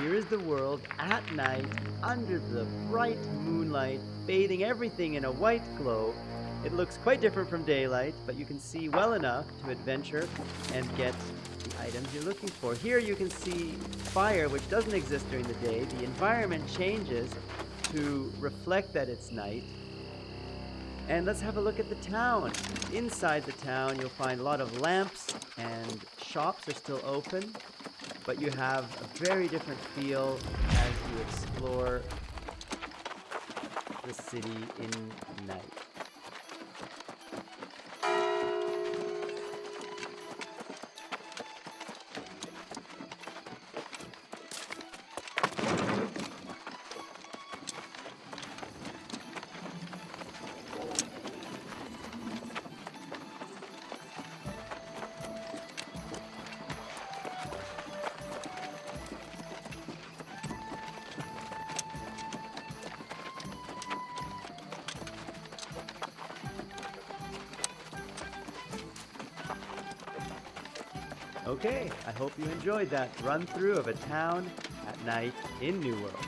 Here is the world at night, under the bright moonlight, bathing everything in a white glow. It looks quite different from daylight, but you can see well enough to adventure and get the items you're looking for. Here you can see fire, which doesn't exist during the day. The environment changes to reflect that it's night. And let's have a look at the town. Inside the town, you'll find a lot of lamps and shops are still open, but you have a very different feel as you explore the city in night. Okay, I hope you enjoyed that run through of a town at night in New World.